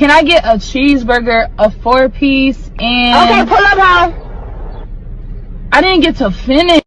Can I get a cheeseburger, a four piece, and Okay, pull up, hoe. I didn't get to finish.